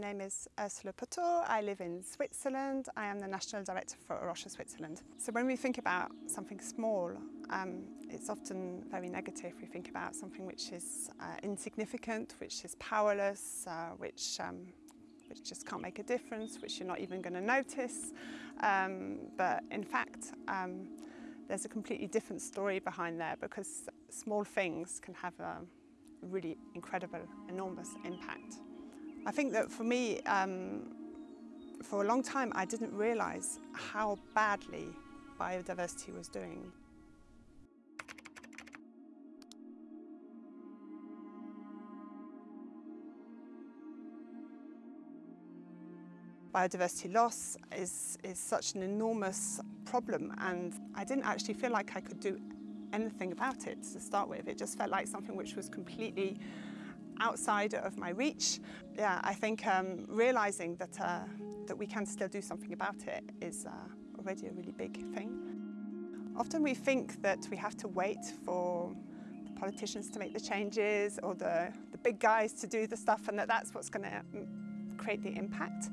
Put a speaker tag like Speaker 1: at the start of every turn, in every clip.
Speaker 1: My name is Ursula Putor. I live in Switzerland. I am the National Director for A Switzerland. So when we think about something small, um, it's often very negative. We think about something which is uh, insignificant, which is powerless, uh, which um, which just can't make a difference, which you're not even going to notice. Um, but in fact, um, there's a completely different story behind there because small things can have a really incredible, enormous impact. I think that for me, um, for a long time, I didn't realise how badly biodiversity was doing. Biodiversity loss is, is such an enormous problem and I didn't actually feel like I could do anything about it to start with. It just felt like something which was completely outside of my reach. Yeah, I think um, realising that, uh, that we can still do something about it is uh, already a really big thing. Often we think that we have to wait for the politicians to make the changes or the, the big guys to do the stuff and that that's what's going to mm, create the impact.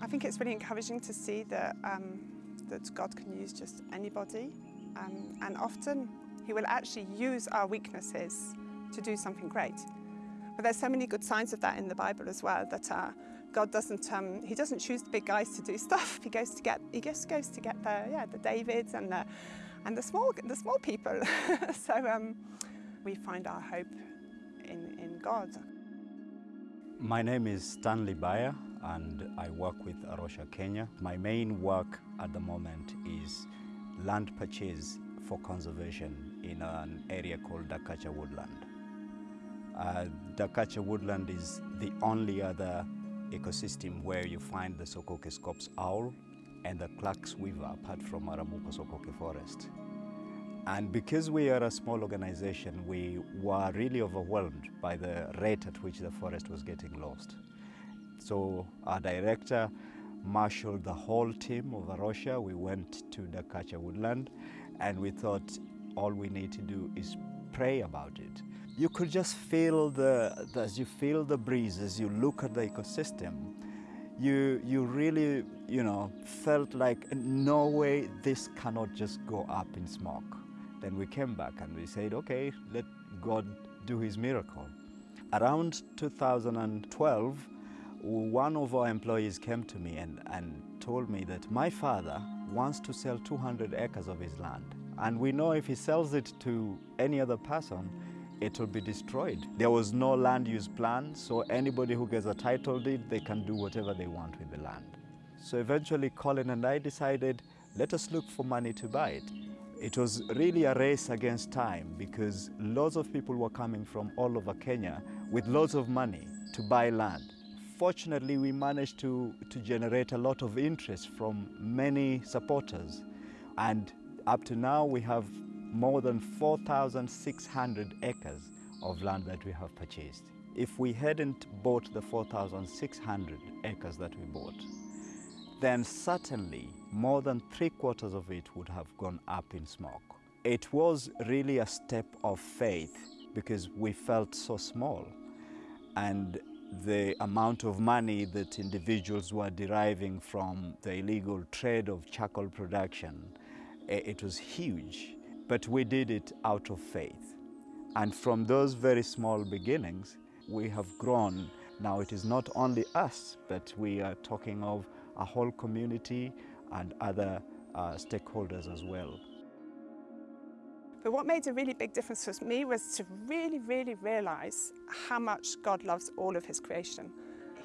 Speaker 1: I think it's really encouraging to see that, um, that God can use just anybody um, and often he will actually use our weaknesses to do something great. But there's so many good signs of that in the Bible as well, that uh, God doesn't, um, he doesn't choose the big guys to do stuff. He goes to get, he just goes to get the, yeah, the Davids and the, and the small, the small people. so um, we find our hope in, in God.
Speaker 2: My name is Stanley Baya and I work with A Rocha Kenya. My main work at the moment is land purchase for conservation in an area called Dakatcha Woodland. Uh, Dakatcha Woodland is the only other ecosystem where you find the Sokoke scops owl and the Clarke's weaver apart from Arabuko Sokoke forest. And because we are a small organization, we were really overwhelmed by the rate at which the forest was getting lost. So our director marshaled the whole team of A Rocha. We went to Dakatcha Woodland and we thought all we need to do is pray about it. You could just feel the, as you feel the breeze, as you look at the ecosystem, you, you really, you know, felt like no way this cannot just go up in smoke. Then we came back and we said, okay, let God do his miracle. Around 2012, one of our employees came to me and, and told me that my father wants to sell 200 acres of his land. And we know if he sells it to any other person, it will be destroyed. There was no land use plan, so anybody who gets a title deed, they can do whatever they want with the land. So eventually Colin and I decided, let us look for money to buy it. It was really a race against time because lots of people were coming from all over Kenya with lots of money to buy land. Fortunately, we managed to, to generate a lot of interest from many supporters. And up to now, we have more than 4,600 acres of land that we have purchased. If we hadn't bought the 4,600 acres that we bought, then certainly more than three quarters of it would have gone up in smoke. It was really a step of faith because we felt so small and the amount of money that individuals were deriving from the illegal trade of charcoal production, eh, it was huge. But we did it out of faith. And from those very small beginnings, we have grown. Now it is not only us, but we are talking of a whole community and other uh, stakeholders as well.
Speaker 1: But what made a really big difference for me was to really, really realise how much God loves all of his creation.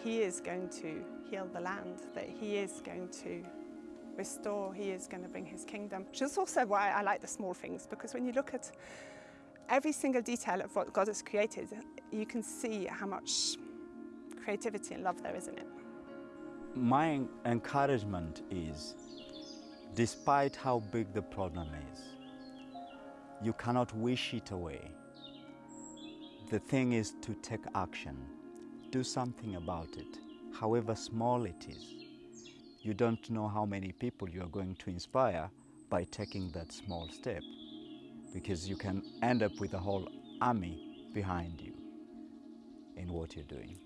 Speaker 1: He is going to heal the land, that he is going to restore, he is going to bring his kingdom. Which is also why I like the small things, because when you look at every single detail of what God has created, you can see how much creativity and love there is in it.
Speaker 2: My encouragement is, despite how big the problem is, you cannot wish it away. The thing is to take action. Do something about it, however small it is. You don't know how many people you are going to inspire by taking that small step because you can end up with a whole army behind you in what you're doing.